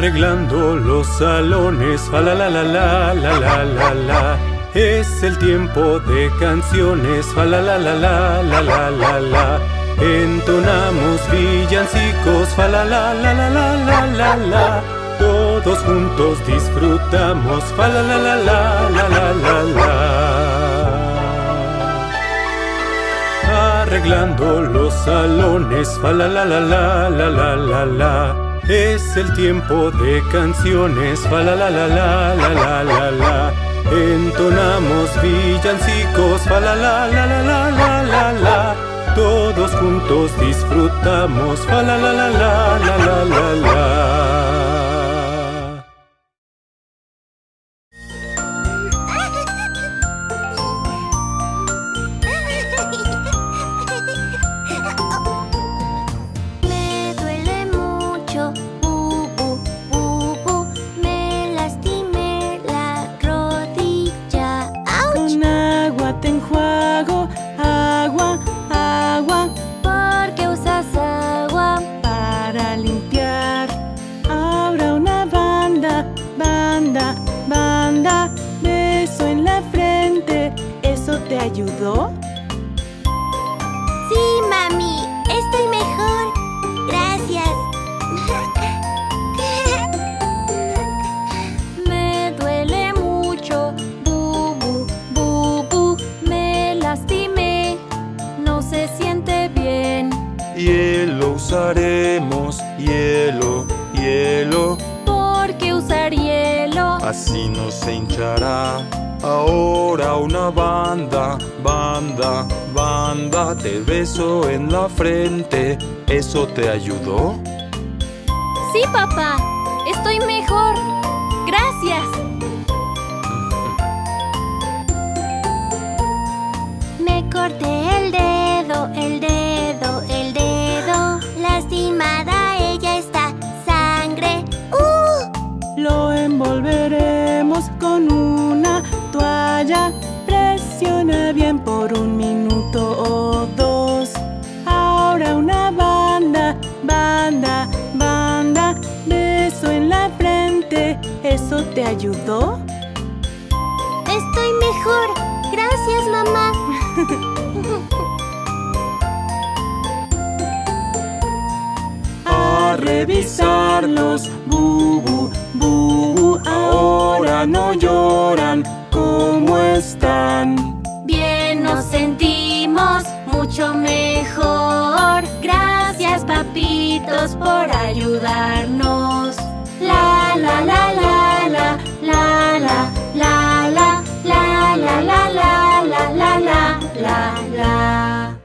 Arreglando los salones, fa la la la la la la la la. Es el tiempo de canciones, fa la la la la la la la la. Entonamos villancicos, fa la la la la la la la la. Todos juntos disfrutamos, fa la la la la la la la la. Arreglando los salones, fa la la la la la la la la. Es el tiempo de canciones, fa la la la la la la la la. Entonamos villancicos, fa la la la la la la la la. Todos juntos disfrutamos, fa la la la la la la la la. Así no se hinchará. Ahora una banda, banda, banda, te beso en la frente. ¿Eso te ayudó? Sí, papá, estoy mejor. Gracias. Me corté por un minuto o dos. Ahora una banda, banda, banda. Beso en la frente. ¿Eso te ayudó? Estoy mejor. Gracias, mamá. A revisarlos, bubu, bubu. Ahora no lloran. ¿Cómo están? Mucho mejor. Gracias, papitos, por ayudarnos. La la la la la la la la la la la la la la la la la la.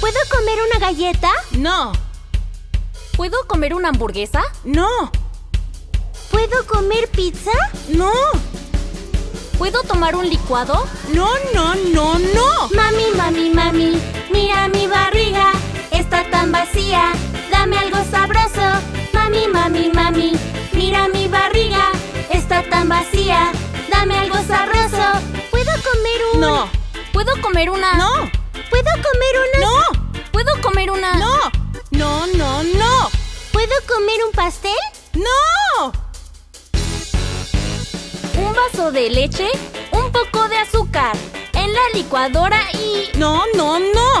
¿Puedo comer una galleta? No, ¿Puedo comer una hamburguesa? no, ¿Puedo comer pizza? no, ¿Puedo tomar un licuado? no, no, no, no. Mami, mami, mami, mira mi barriga, está tan vacía, dame algo sabroso. Mami, mami, mami, mira mi barriga, está tan vacía, dame algo sabroso. ¿Puedo comer un...? No, ¿Puedo comer una...? no, ¿Puedo comer una...? no, ¿Puedo comer una...? no, no, no, no, ¿Puedo comer un pastel? no. Un vaso de leche, un poco de azúcar, en la licuadora y... No, no, no.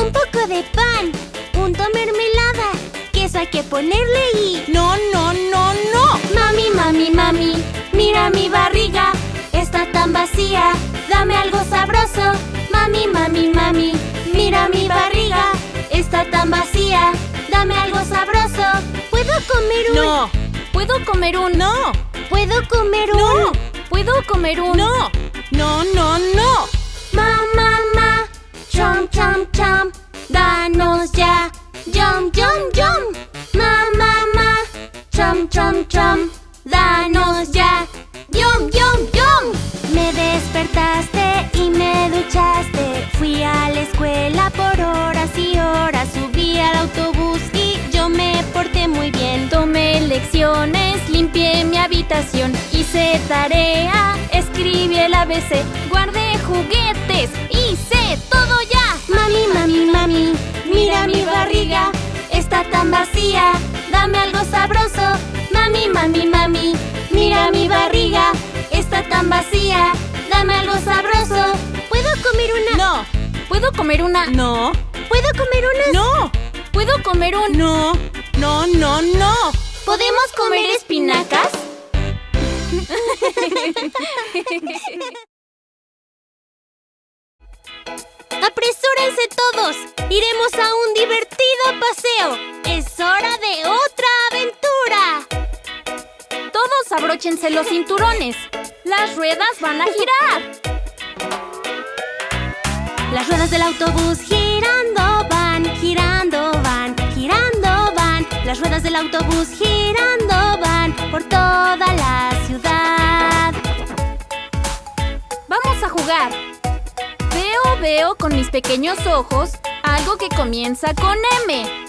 Un poco de pan, punto mermelada, queso hay que ponerle y... No, no, no, no. Mami, mami, mami, mira mi barriga, está tan vacía, dame algo sabroso. Mami, mami, mami, mira mi barriga, está tan vacía, dame algo sabroso. ¿Puedo comer un...? No, ¿Puedo comer un...? no, ¿Puedo comer un...? No. ¿Puedo comer un...? no, no, no, no. Mamá, ma, chom, chom, chom, danos ya, yum, yum, yum. Mamá, ma, chom, chom, chom, danos ya, yum, yum, despertaste y me duchaste, fui a la escuela por horas y horas, subí al autobús y yo me porté muy bien. Tomé lecciones, limpié mi habitación, hice tarea, escribí el ABC, guardé juguetes, hice todo ya. Mami, mami, mami, mira mi barriga, está tan vacía. Dame algo sabroso. Mami, mami, mami. Mira mi barriga. Está tan vacía. Dame algo sabroso. ¿Puedo comer una? No. ¿Puedo comer una? No. ¿Puedo comer una? No. ¿Puedo comer un? No. No, no, no. ¿Podemos comer espinacas? ¡Apresúrense todos! ¡Iremos a un divertido paseo! ¡Es hora de otra aventura! Todos abróchense los cinturones. Las ruedas van a girar. Las ruedas del autobús girando van, girando van, girando van. Las ruedas del autobús girando van por toda la ciudad. Vamos a jugar. Veo, veo con mis pequeños ojos algo que comienza con M.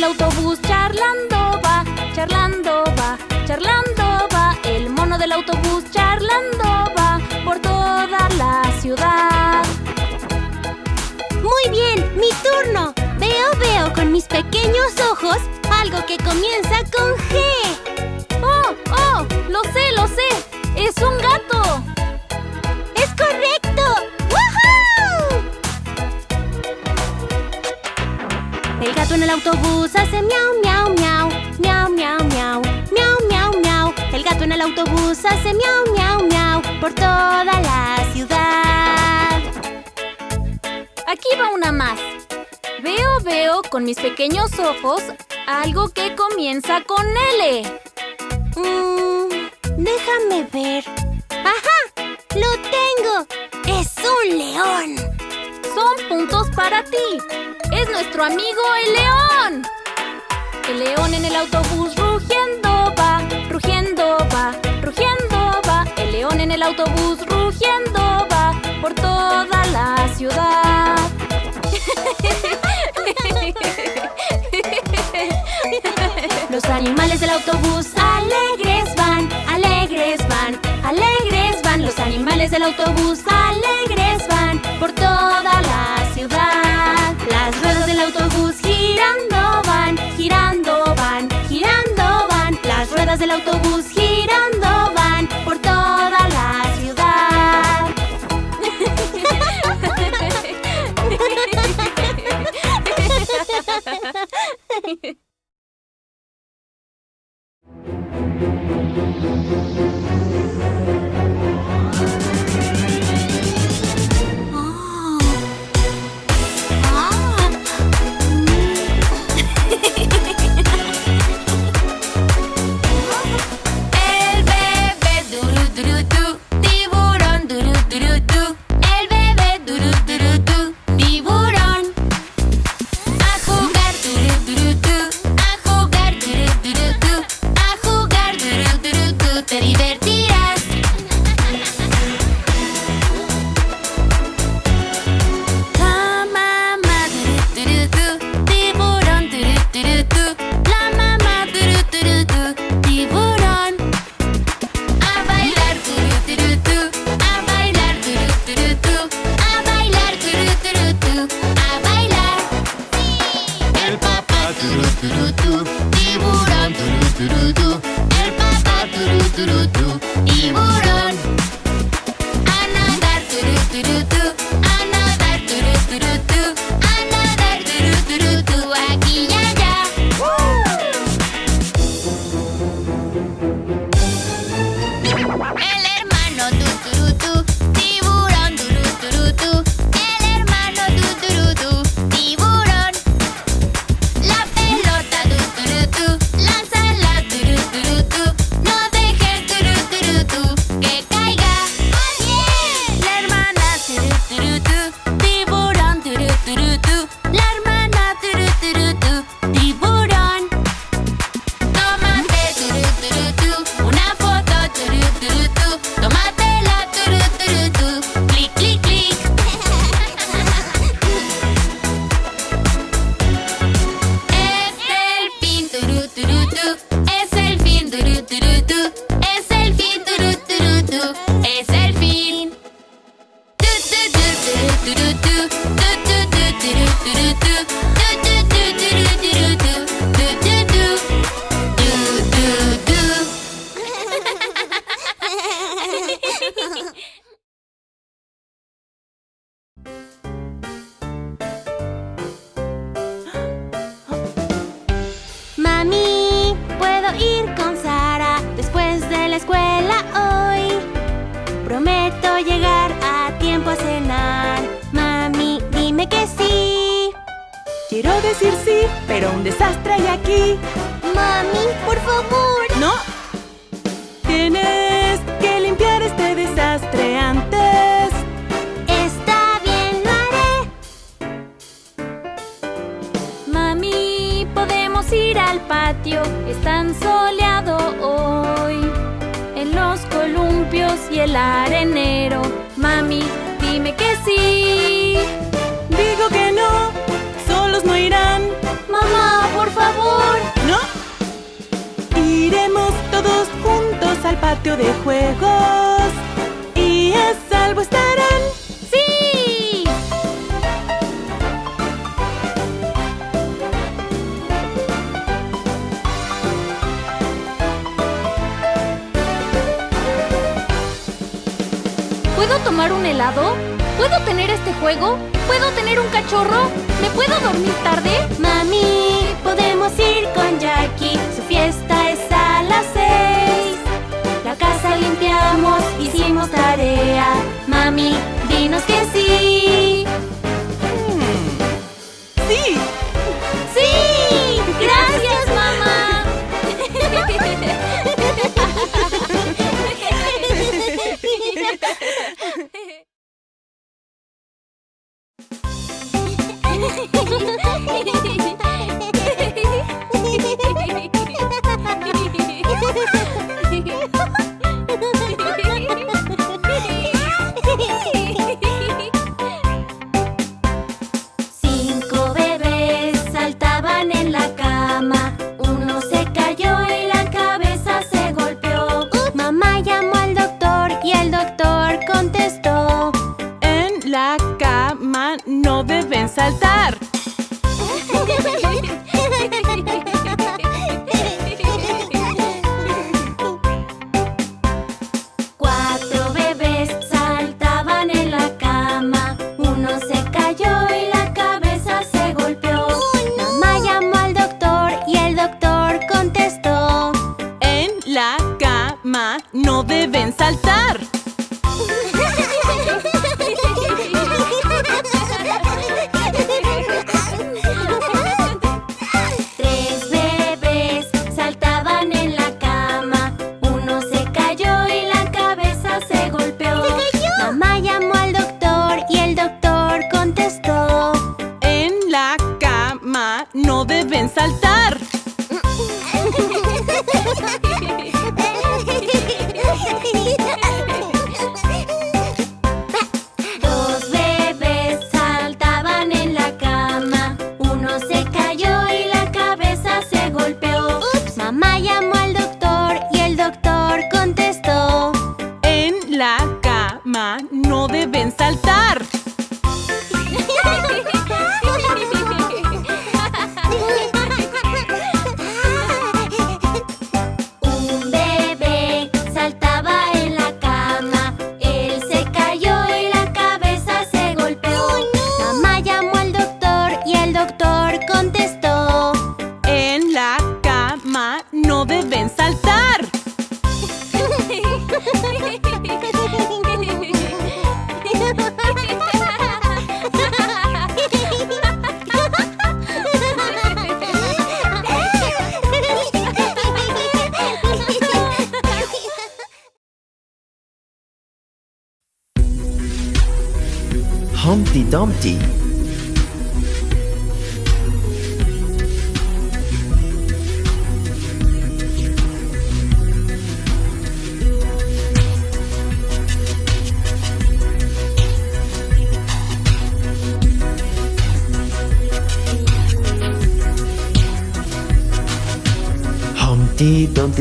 El autobús charlando va, charlando va, charlando va. El mono del autobús charlando va por toda la ciudad. Muy bien, mi turno. Veo, veo con mis pequeños ojos algo que comienza con G. ¡Oh, oh! ¡Lo sé, lo sé! ¡Es un gato! Gato en el autobús hace miau, miau, miau, miau, miau, miau, miau, miau, miau. El gato en el autobús hace miau, miau, miau por toda la ciudad. Aquí va una más. Veo, veo con mis pequeños ojos algo que comienza con L. Mm, déjame ver. ¡Ajá! ¡Lo tengo! ¡Es un león! Son puntos para ti. Es nuestro amigo el león. El león en el autobús rugiendo va, rugiendo va, rugiendo va. El león en el autobús rugiendo va por toda la ciudad. Los animales del autobús alegres van, alegres van, alegres van. Los animales del autobús alegres tomar un helado? ¿Puedo tener este juego? ¿Puedo tener un cachorro? ¿Me puedo dormir tarde? Mami, podemos ir con Jackie. Su fiesta es a las seis. La casa limpiamos, hicimos tarea. Mami, dinos que sí.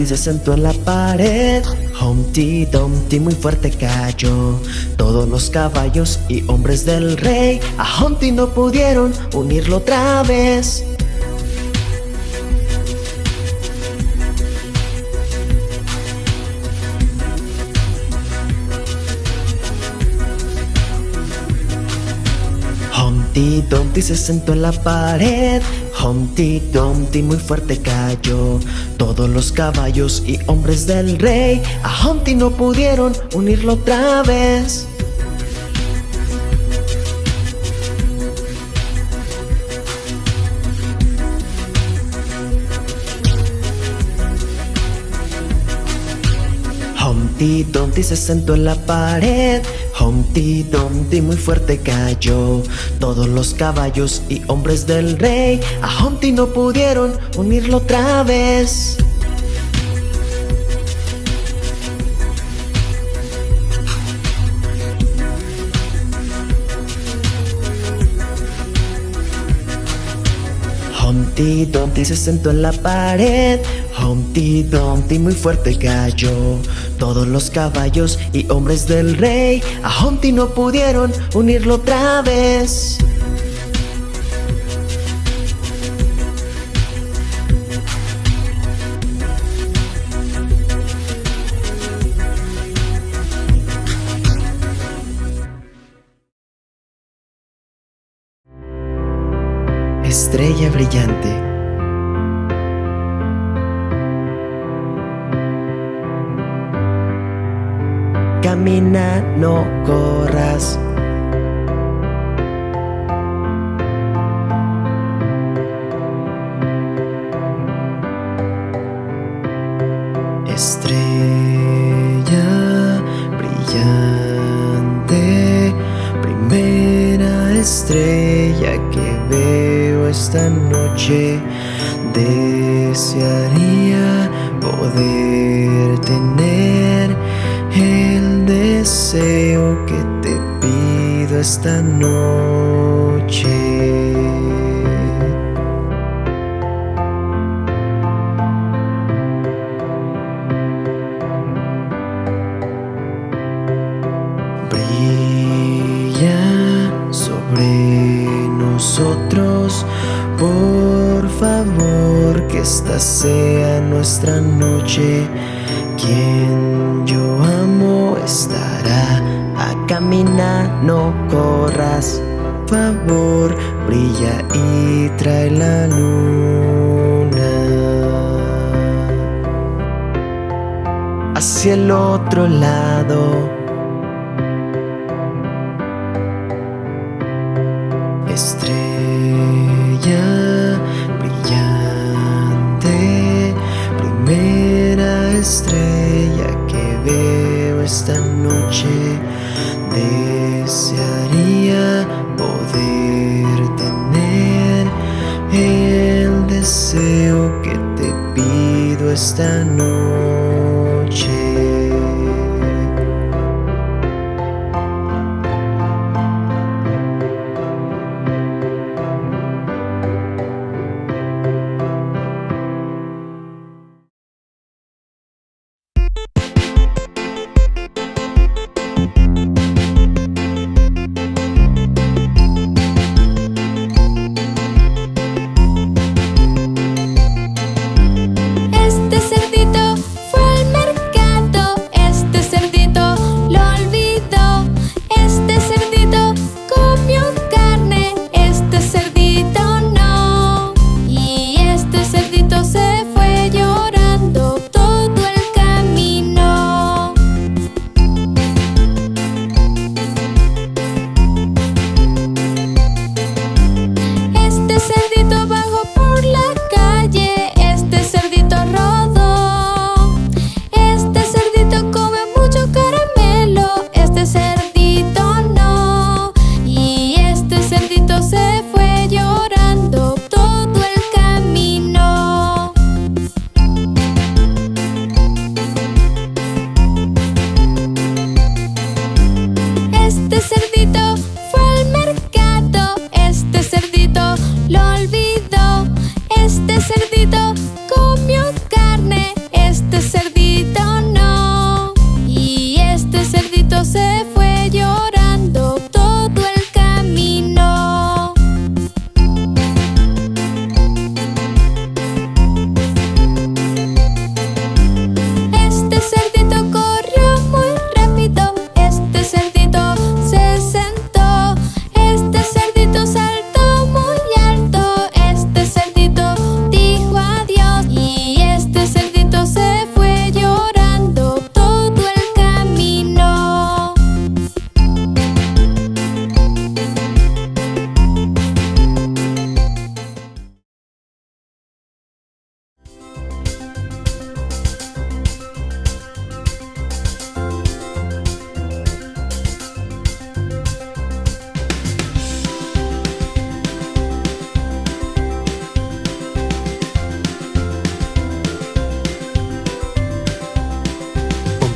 se sentó en la pared. Humpty Dumpty muy fuerte cayó. Todos los caballos y hombres del rey A Humpty no pudieron unirlo otra vez. Humpty Dumpty se sentó en la pared. Humpty Dumpty muy fuerte cayó. Todos los caballos y hombres del rey a Humpty no pudieron unirlo otra vez. Humpty Dumpty se sentó en la pared. Humpty Dumpty muy fuerte cayó. Todos los caballos y hombres del rey a Humpty no pudieron unirlo otra vez. Humpty Dumpty se sentó en la pared. Humpty Dumpty muy fuerte cayó. Todos los caballos y hombres del rey a Humpty no pudieron unirlo otra vez. Estrella brillante. Camina, no corras. Estrella brillante, primera estrella que veo esta noche. Desearía poder tener esta noche. Brilla sobre nosotros, por favor, que esta sea nuestra noche. Favor, brilla y trae la luna hacia el otro lado.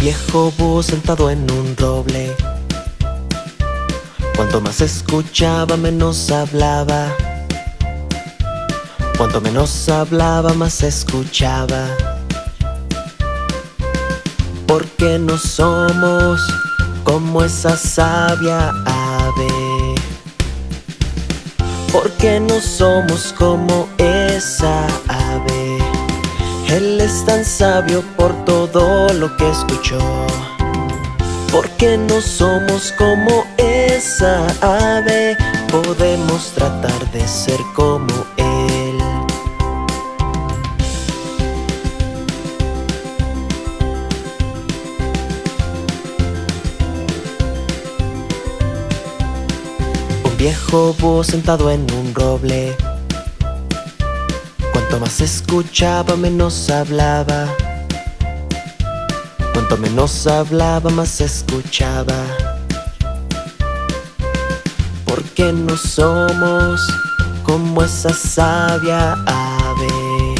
Viejo búho sentado en un roble. Cuanto más escuchaba, menos hablaba. Cuanto menos hablaba, más escuchaba. Porque no somos como esa sabia ave. Porque no somos como esa ave. Él es tan sabio por todo lo que escuchó. Porque no somos como esa ave. Podemos tratar de ser como Él. Un viejo búho sentado en un roble. Cuanto más escuchaba, menos hablaba. Cuanto menos hablaba, más escuchaba. Porque no somos como esa sabia ave.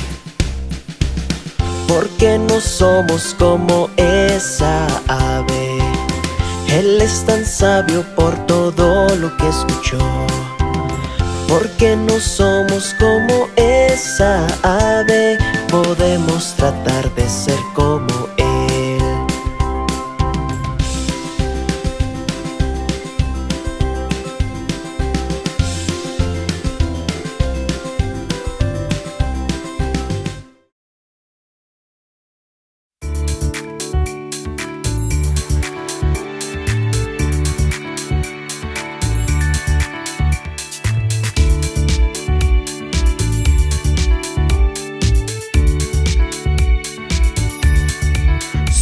Porque no somos como esa ave. Él es tan sabio por todo lo que escuchó. Porque no somos como esa ave, podemos tratar de ser como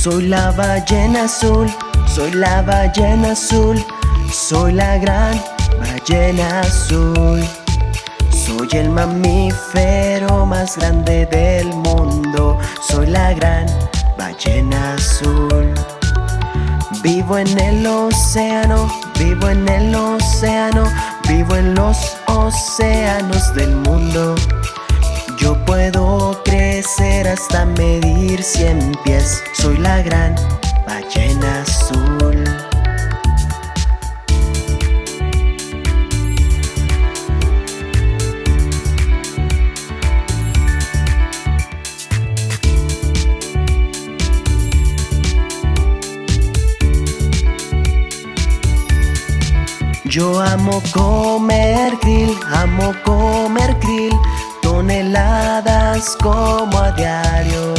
Soy la ballena azul, soy la ballena azul, soy la gran ballena azul. Soy el mamífero más grande del mundo, soy la gran ballena azul. Vivo en el océano, vivo en el océano, vivo en los océanos del mundo. Yo puedo crecer hasta medir cien pies. Soy la gran ballena azul. Yo amo comer krill, amo comer krill, toneladas como a diario.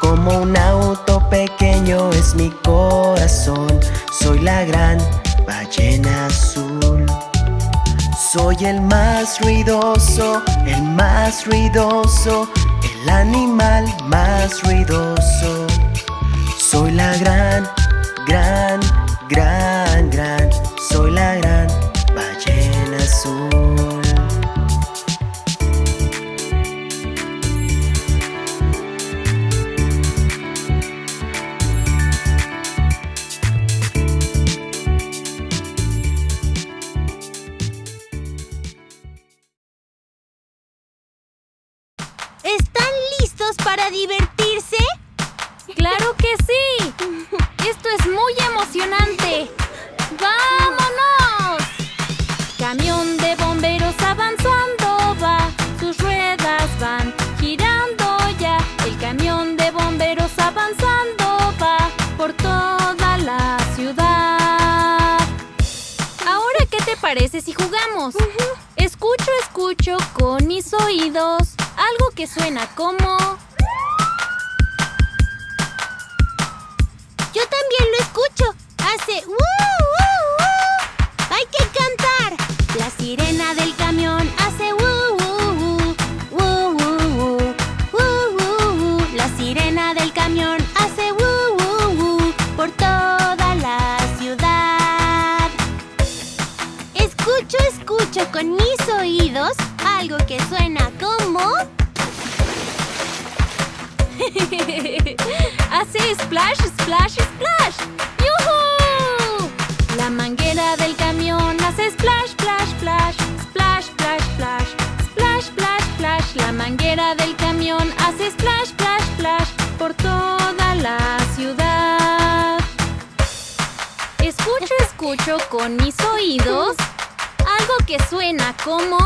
Como un auto pequeño es mi corazón, soy la gran ballena azul. Soy el más ruidoso, el más ruidoso, el animal más ruidoso. Soy la gran, gran, gran, gran, soy la gran ballena azul. Para divertirse? ¡Claro que sí! Esto es muy emocionante. ¡Vámonos! Camión de bomberos avanzando va, sus ruedas van girando ya. El camión de bomberos avanzando va por toda la ciudad. Ahora, ¿qué te parece si jugamos? Escucho, escucho con mis oídos algo que suena como... Yo también lo escucho. Hace ¡uh, uh, uh! Hay que cantar. La sirena del camión hace ¡uh, uh, uh! ¡Uh. La sirena del camión hace ¡uh, uh, uh! por toda la ciudad. Escucho, escucho con mis oídos algo que suena como... Hace splash, splash, splash. ¡Yuhu! La manguera del camión hace splash, splash, splash. Splash, splash, splash. Splash, splash, splash. La manguera del camión hace splash, splash, splash. Por toda la ciudad. Escucho, escucho con mis oídos algo que suena como...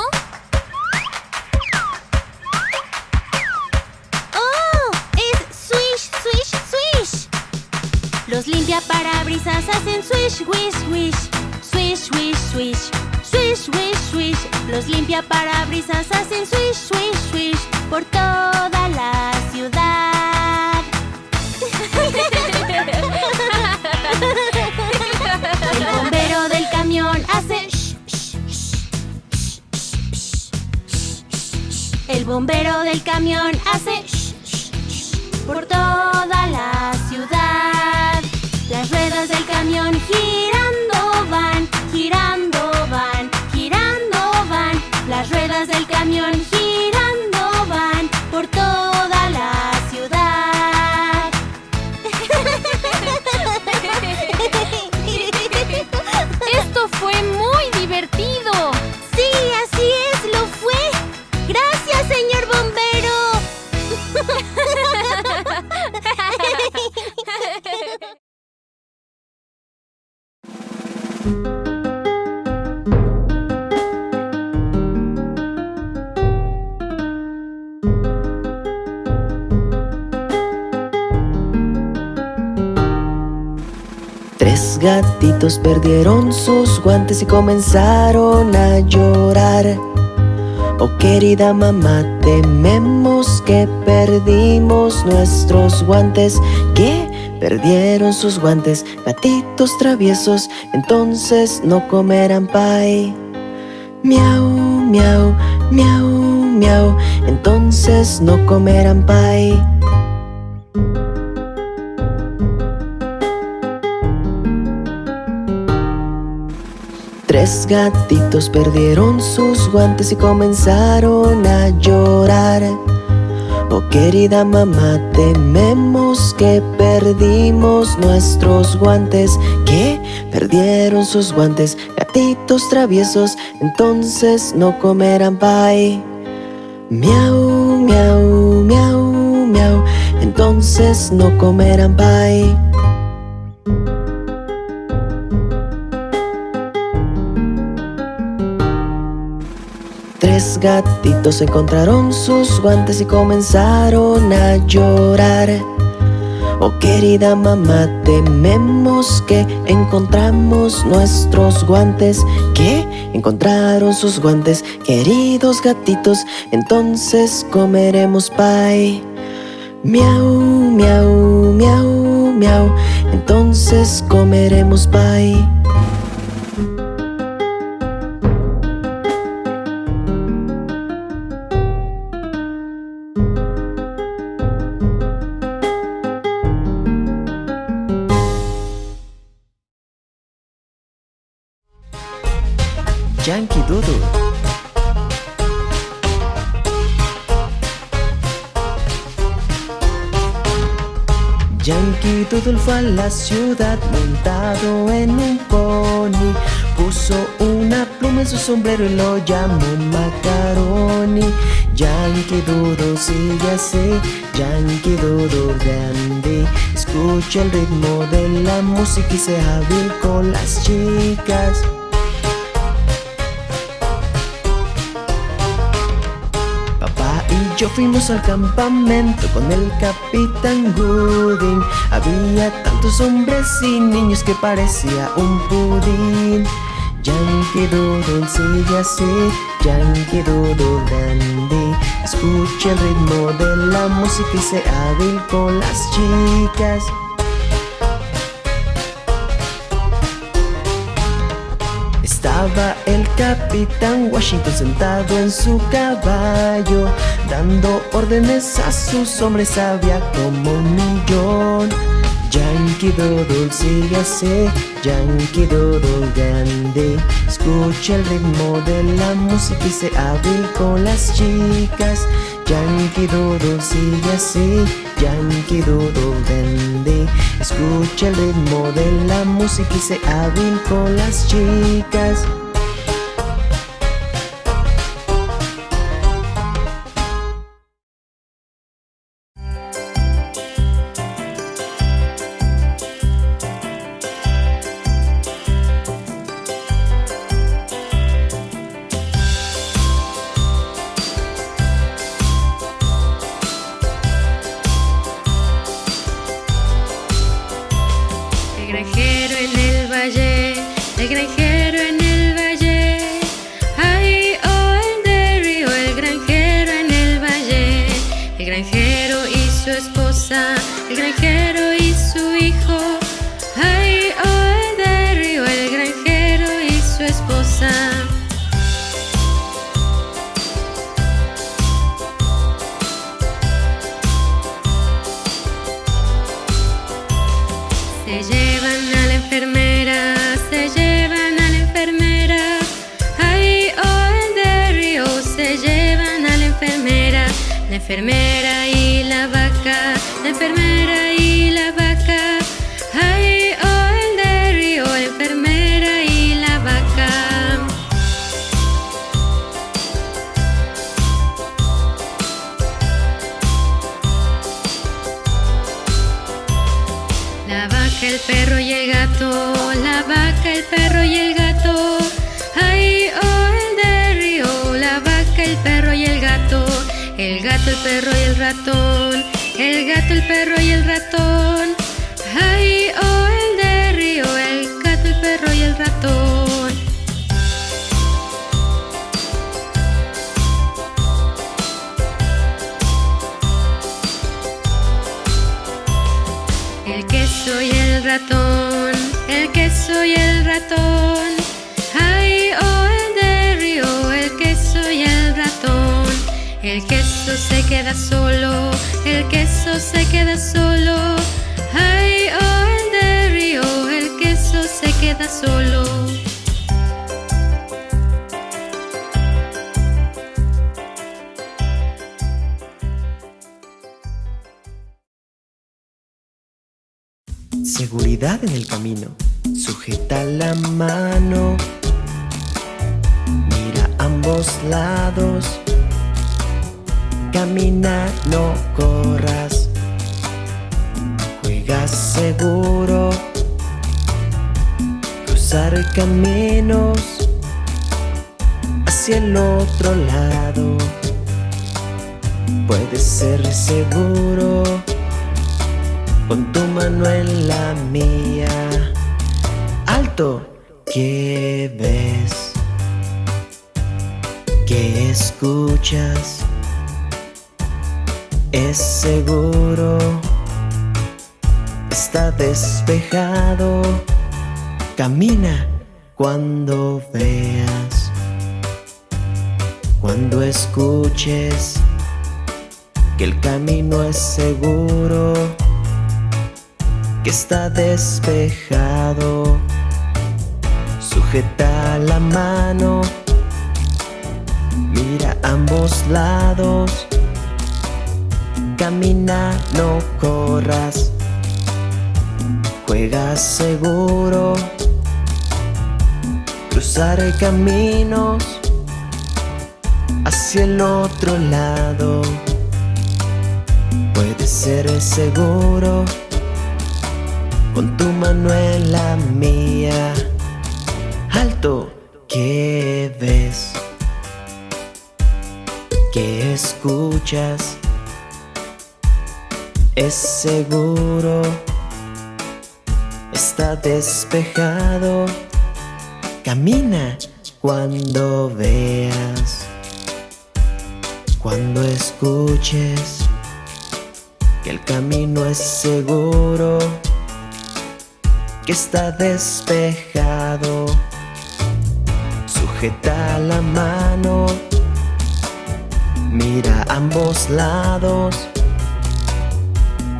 Los limpiaparabrisas hacen swish, wish, wish. Swish, wish, swish. Swish, wish, swish. Los limpiaparabrisas hacen swish, swish, swish. Por toda la ciudad. El bombero del camión hace. El bombero del camión hace por toda camión perdieron sus guantes y comenzaron a llorar. Oh querida mamá, tememos que perdimos nuestros guantes. ¿Qué? Perdieron sus guantes, gatitos traviesos, entonces no comerán pie. Miau, miau, miau, miau, entonces no comerán pie. Tres gatitos perdieron sus guantes y comenzaron a llorar. Oh querida mamá, tememos que perdimos nuestros guantes. ¿Qué? Perdieron sus guantes, gatitos traviesos, entonces no comerán pie. Miau, miau, miau, miau, entonces no comerán pie. Tres gatitos encontraron sus guantes y comenzaron a llorar. Oh querida mamá, tememos que encontramos nuestros guantes. ¿Qué? Encontraron sus guantes, queridos gatitos, entonces comeremos pie. Miau, miau, miau, miau, entonces comeremos pie. La ciudad montado en un pony. Puso una pluma en su sombrero y lo llamó Macaroni. Yankee Doodle sigue así, Yankee Doodle grande. Escucha el ritmo de la música y sea hábil con las chicas. Yo fuimos al campamento con el capitán Gooding. Había tantos hombres y niños que parecía un pudín. Yankee Doodle sigue así, Yankee Doodle dandy. Escucha el ritmo de la música y sea hábil con las chicas. Estaba el capitán Washington sentado en su caballo, dando órdenes a sus hombres, había como un millón. Yankee Doodle sigue así, Yankee Doodle grande. Escucha el ritmo de la música y se hábil con las chicas. Yankee Doodle sigue así, Yankee Doodle grande. Escucha el ritmo de la música y se hábil con las chicas. El perro y el gato, la vaca, el perro y el gato. Ay, oh, el del río, la vaca, el perro y el gato. El gato, el perro y el ratón, el gato, el perro y el ratón. Ratón, el queso y el ratón. Ay, oh, el del río, el queso y el ratón. El queso se queda solo, el queso se queda solo. Ay, oh, el del río, el queso se queda solo. En el camino. Sujeta la mano. Mira ambos lados. Camina, no corras. Juega seguro. Cruzar caminos hacia el otro lado. Puedes ser seguro con tu mano en la mía. Alto, ¿qué ves? ¿Qué escuchas? Es seguro, está despejado. Camina cuando veas, cuando escuches que el camino es seguro está despejado. Sujeta la mano, mira ambos lados. Camina, no corras. Juega seguro. Cruzar caminos hacia el otro lado. Puede ser seguro con tu mano en la mía. Alto, ¿qué ves? ¿Qué escuchas? Es seguro, está despejado. Camina cuando veas, cuando escuches que el camino es seguro que está despejado. Sujeta la mano, mira ambos lados.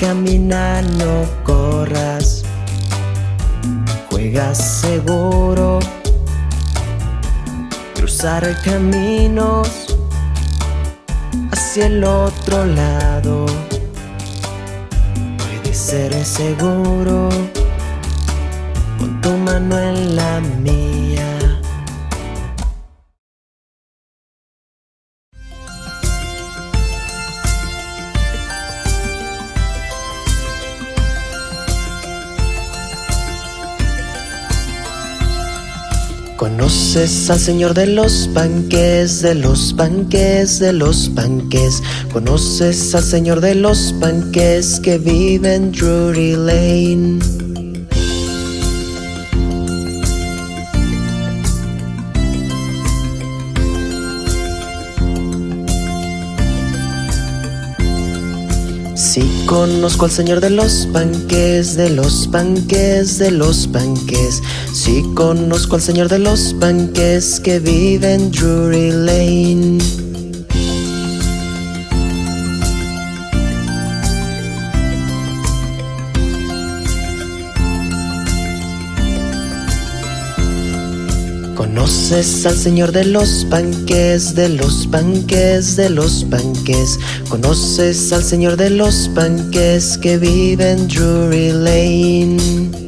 Camina, no corras. Juega seguro. Cruzar caminos hacia el otro lado. Puede ser seguro con tu mano en la mía. Conoces al señor de los panques, de los panques, de los panques. Conoces al señor de los panques que vive en Drury Lane. Conozco al señor de los panques, de los panques, de los panques. Sí conozco al señor de los panques que vive en Drury Lane. ¿Conoces al señor de los panques, de los panques, de los panques? ¿Conoces al señor de los panques que vive en Drury Lane?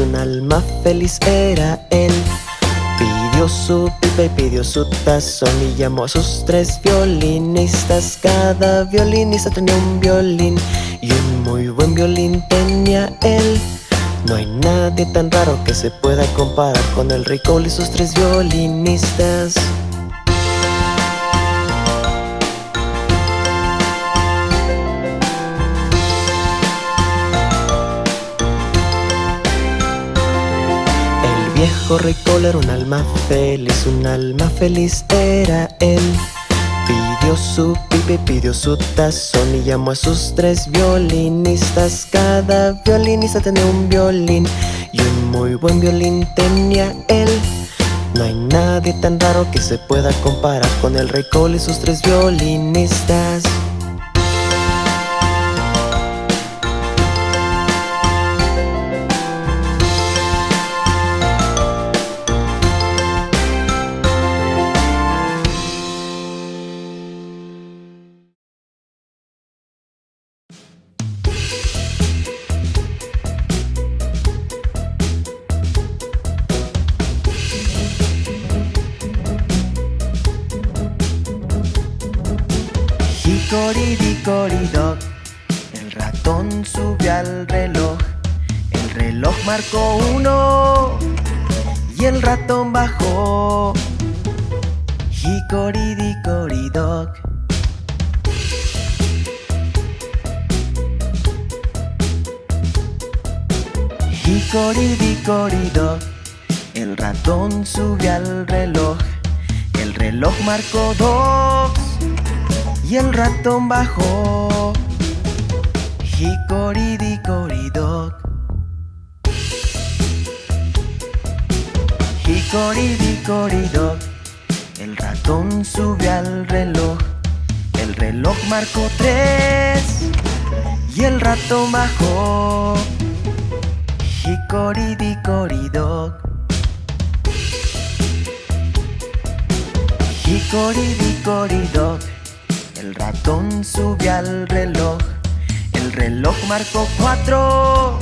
Un alma feliz era él. Pidió su pipa y pidió su tazón y llamó a sus tres violinistas. Cada violinista tenía un violín y un muy buen violín tenía él. No hay nadie tan raro que se pueda comparar con el Cole y sus tres violinistas. Viejo rey Cole era un alma feliz, un alma feliz era él. Pidió su pipa y pidió su tazón y llamó a sus tres violinistas. Cada violinista tenía un violín y un muy buen violín tenía él. No hay nadie tan raro que se pueda comparar con el rey Cole y sus tres violinistas. El ratón subió al reloj. El reloj marcó cuatro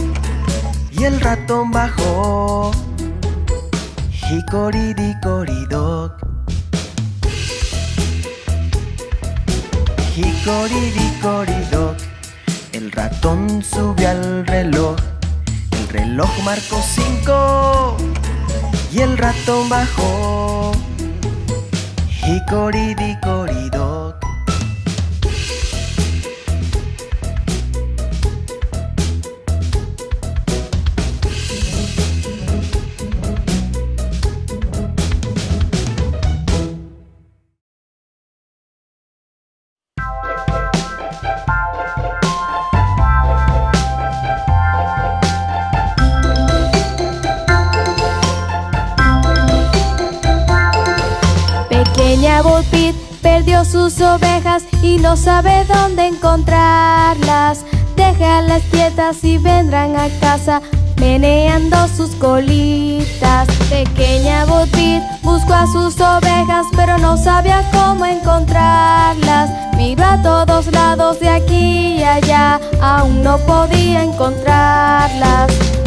y el ratón bajó. Hicoridicoridoc. Hicoridicoridoc. El ratón subió al reloj. El reloj marcó cinco y el ratón bajó. Hicoridicoridoc. Perdió sus ovejas y no sabe dónde encontrarlas. Déjalas quietas y vendrán a casa meneando sus colitas. Pequeña Bo Peep buscó a sus ovejas pero no sabía cómo encontrarlas. Miró a todos lados de aquí y allá, aún no podía encontrarlas.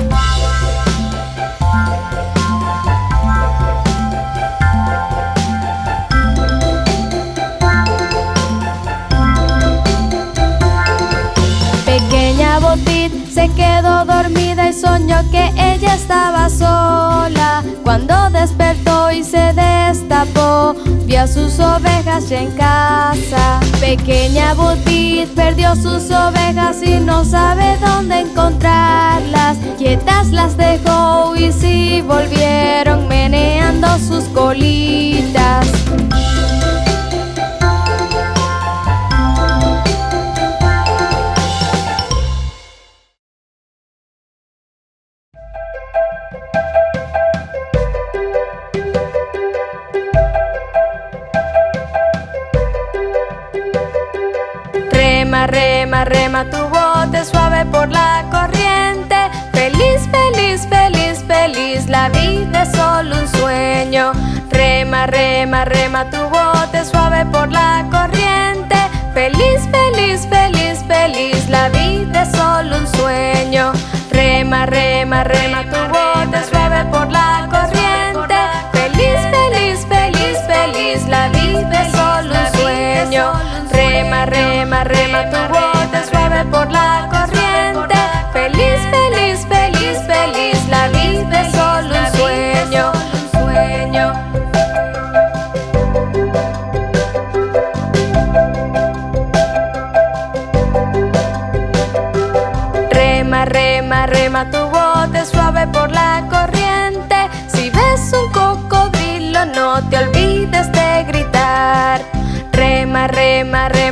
Se quedó dormida y soñó que ella estaba sola. Cuando despertó y se destapó, vio a sus ovejas ya en casa. Pequeña Butit perdió sus ovejas y no sabe dónde encontrarlas. Quietas las dejó y sí volvieron meneando sus colitas. Rema tu bote suave por la corriente. Feliz, feliz, feliz, feliz, la vida es solo un sueño. Rema, rema, rema tu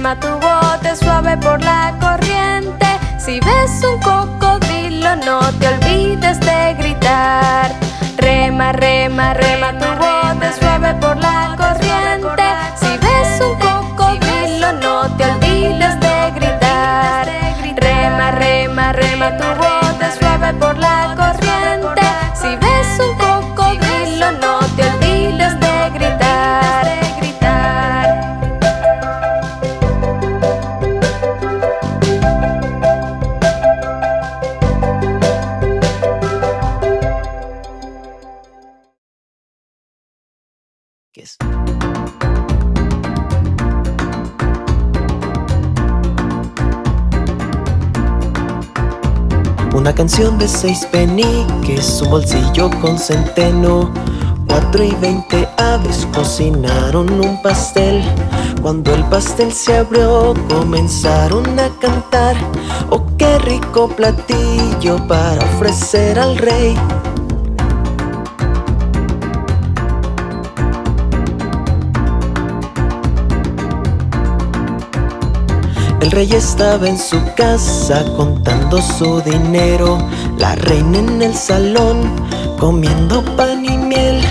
rema, tu bote suave por la corriente. Si ves un cocodrilo, no te olvides de gritar. Rema, rema, rema Una canción de seis peniques, un bolsillo con centeno. Cuatro y veinte aves cocinaron un pastel. Cuando el pastel se abrió, comenzaron a cantar. Oh, qué rico platillo para ofrecer al rey. El rey estaba en su casa contando su dinero, la reina en el salón comiendo pan y miel,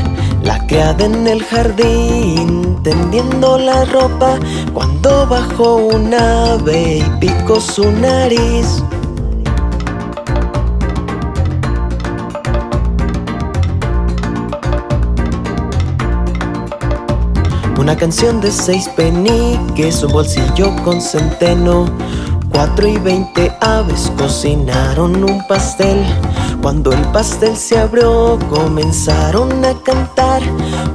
la criada en el jardín tendiendo la ropa cuando bajó un ave y picó su nariz. Una canción de seis peniques, un bolsillo con centeno. Cuatro y veinte aves cocinaron un pastel. Cuando el pastel se abrió, comenzaron a cantar.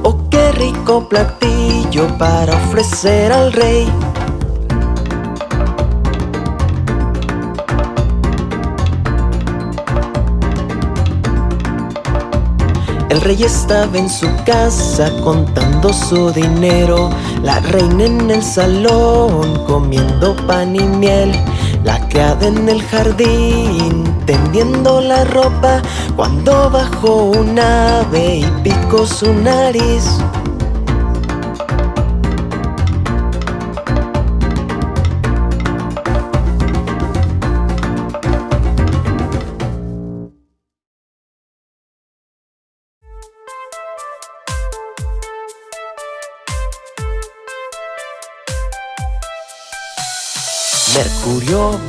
Oh, qué rico platillo para ofrecer al rey. El rey estaba en su casa contando su dinero, la reina en el salón comiendo pan y miel, la criada en el jardín tendiendo la ropa. Cuando bajó un ave y picó su nariz.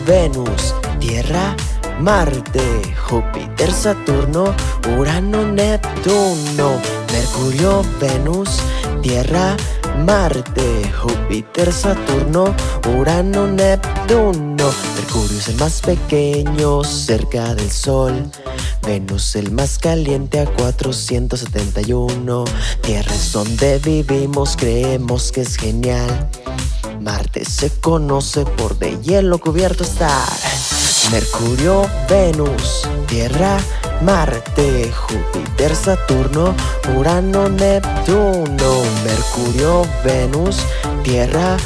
Venus, Tierra, Marte, Júpiter, Saturno, Urano, Neptuno. Mercurio, Venus, Tierra, Marte, Júpiter, Saturno, Urano, Neptuno. Mercurio es el más pequeño cerca del Sol. Venus el más caliente a 471. Tierra es donde vivimos, creemos que es genial. Marte se conoce por de hielo cubierto estar. Mercurio, Venus, Tierra, Marte, Júpiter, Saturno, Urano, Neptuno. Mercurio, Venus, Tierra,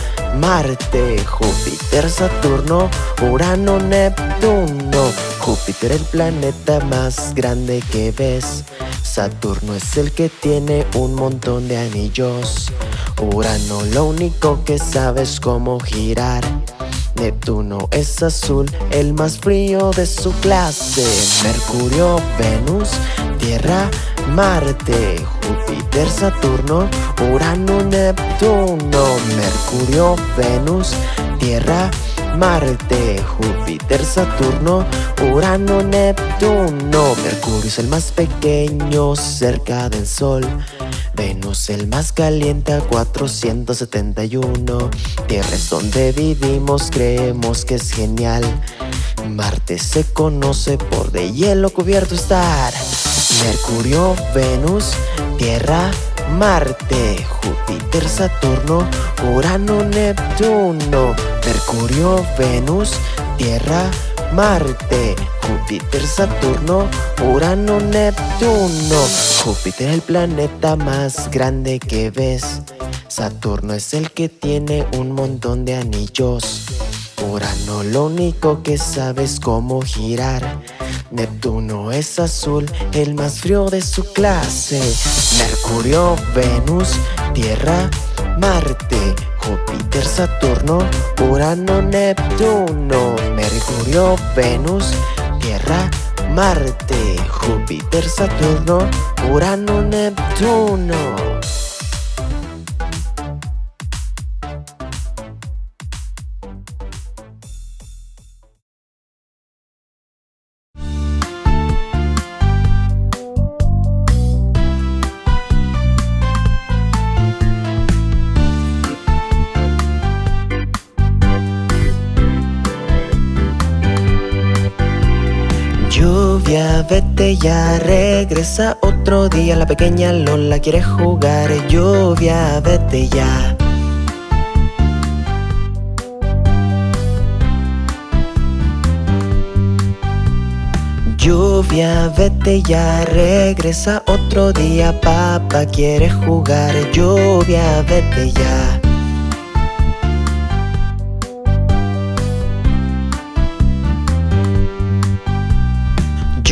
Júpiter, Saturno, Urano, Neptuno. Júpiter el planeta más grande que ves. Saturno es el que tiene un montón de anillos. Urano lo único que sabe es cómo girar. Neptuno es azul, el más frío de su clase. Mercurio, Venus, Tierra, Marte, Júpiter, Saturno, Urano, Neptuno. Mercurio, Venus, Tierra, Marte, Júpiter, Saturno, Urano, Neptuno. Mercurio es el más pequeño cerca del Sol. Venus el más caliente a 471 Tierra es donde vivimos, creemos que es genial Marte se conoce por de hielo cubierto estar Mercurio, Venus, Tierra, Marte Júpiter, Saturno, Urano, Neptuno Mercurio, Venus, Tierra, Marte, Júpiter, Saturno, Urano, Neptuno. Júpiter es el planeta más grande que ves. Saturno es el que tiene un montón de anillos. Urano lo único que sabe es cómo girar. Neptuno es azul, el más frío de su clase. Mercurio, Venus, Tierra, Marte, Júpiter, Saturno, Urano, Neptuno, Mercurio, Venus, Tierra, Marte, Júpiter, Saturno, Urano, Neptuno. Vete ya, regresa otro día. La pequeña Lola quiere jugar. Lluvia, vete ya. Lluvia, vete ya, regresa otro día. Papá quiere jugar. Lluvia, vete ya.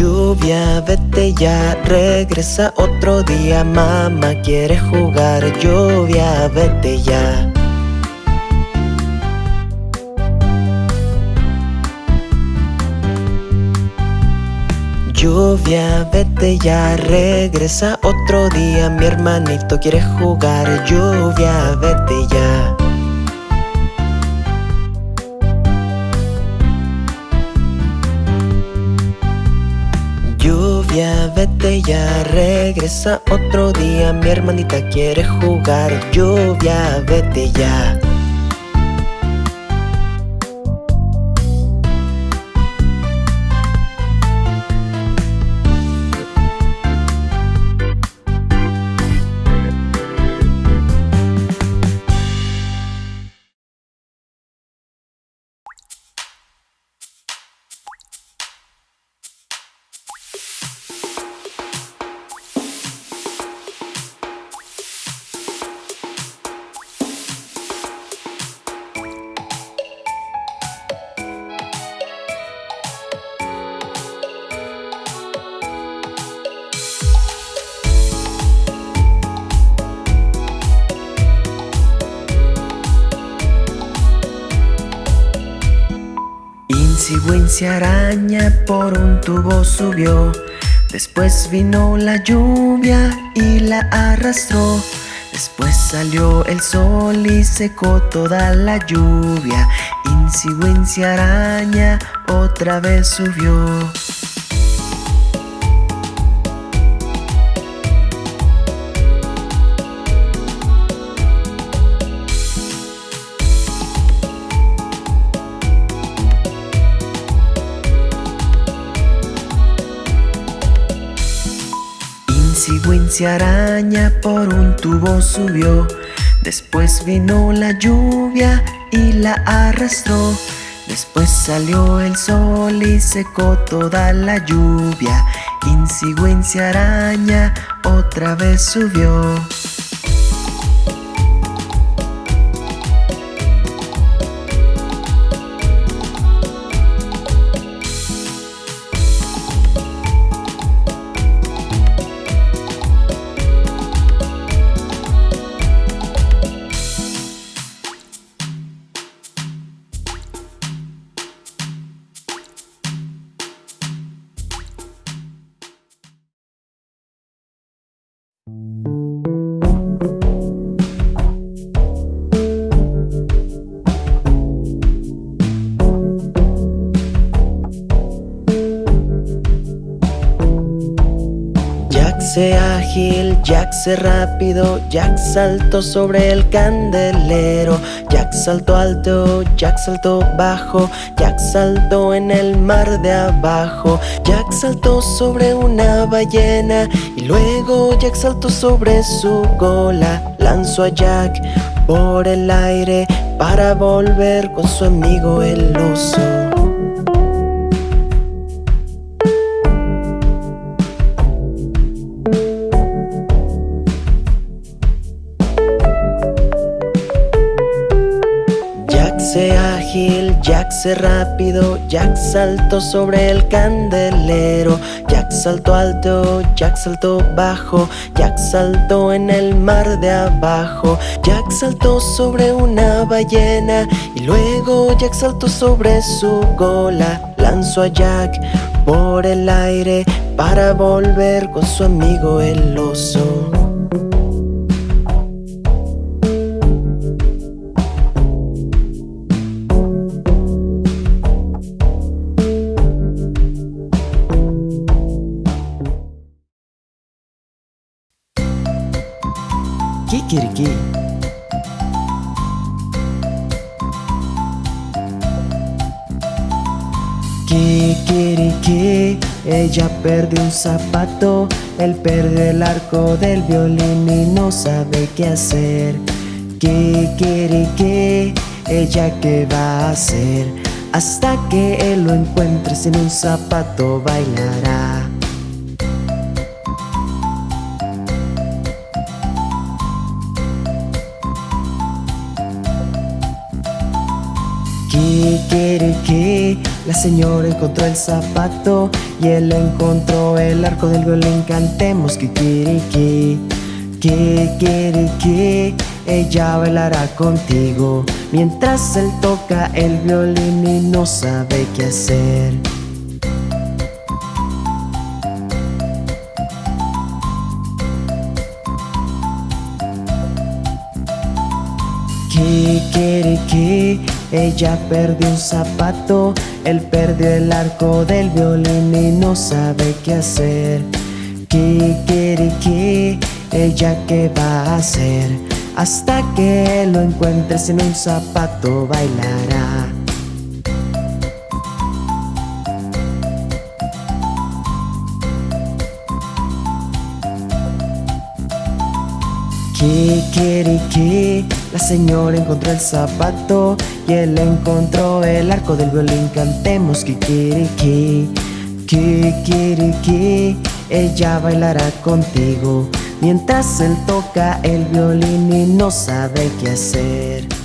Lluvia, vete ya, regresa otro día. Mamá quiere jugar. Lluvia, vete ya. Lluvia, vete ya, regresa otro día. Mi hermanito quiere jugar. Lluvia, vete ya. Vete ya, regresa otro día. Mi hermanita quiere jugar. Lluvia, vete ya. Araña por un tubo subió. Después vino la lluvia y la arrastró. Después salió el sol y secó toda la lluvia. Wincy araña otra vez subió. Wincy araña por un tubo subió. Después vino la lluvia y la arrastró. Después salió el sol y secó toda la lluvia. Insi Wincy araña otra vez subió. Rápido, Jack saltó sobre el candelero, Jack saltó alto, Jack saltó bajo, Jack saltó en el mar de abajo, Jack saltó sobre una ballena y luego Jack saltó sobre su cola, lanzó a Jack por el aire para volver con su amigo el oso. Se rápido, Jack saltó sobre el candelero, Jack saltó alto, Jack saltó bajo, Jack saltó en el mar de abajo, Jack saltó sobre una ballena y luego Jack saltó sobre su cola, lanzó a Jack por el aire para volver con su amigo el oso. Ella perdió un zapato, él perdió el arco del violín y no sabe qué hacer. Kikiriki, ella qué va a hacer, hasta que él lo encuentre sin un zapato bailará. La señora encontró el zapato y él encontró el arco del violín. Cantemos Kikiriki, Kikiriki, ella bailará contigo mientras él toca el violín y no sabe qué hacer. Kikiriki, ella perdió un zapato, él perdió el arco del violín y no sabe qué hacer. Kikiriki, ella qué va a hacer, hasta que lo encuentre sin un zapato bailará. Kikiriki, la señora encontró el zapato y él encontró el arco del violín. Cantemos Kikiriki, Kikiriki, ella bailará contigo mientras él toca el violín y no sabe qué hacer.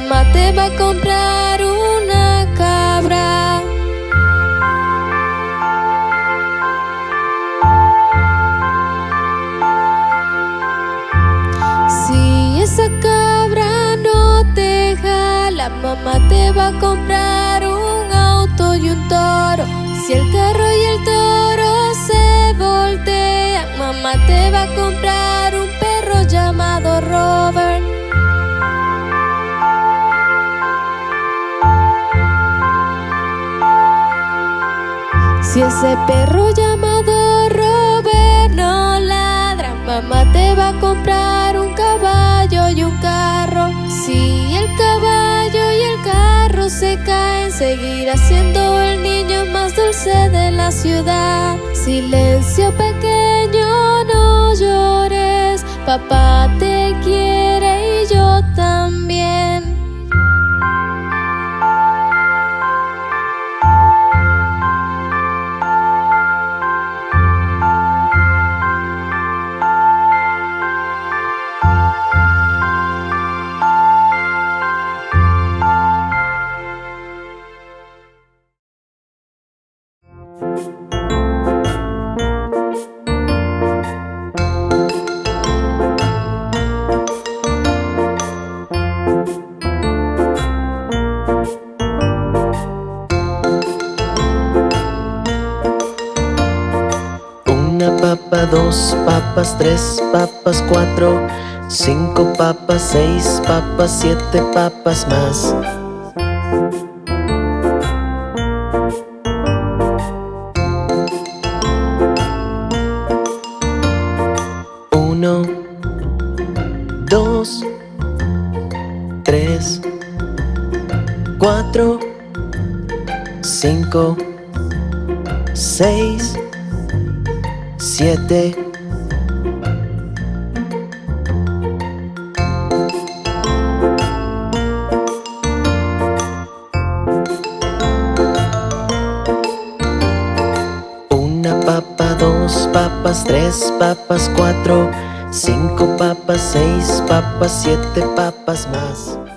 Mamá te va a comprar una cabra. Si esa cabra no te jala, mamá te va a comprar un auto y un toro. Si el carro y el toro se voltean, mamá te va a comprar Si ese perro llamado Robert no ladra, mamá te va a comprar un caballo y un carro. Si el caballo y el carro se caen, seguirá siendo el niño más dulce de la ciudad. Silencio pequeño, no llores, papá te Una papa, dos papas, tres papas, cuatro, cinco papas, seis papas, siete papas más. Uno, dos, tres, cuatro, cinco, seis, siete. Una papa, dos papas, tres papas, cuatro, cinco papas, seis papas, siete papas más.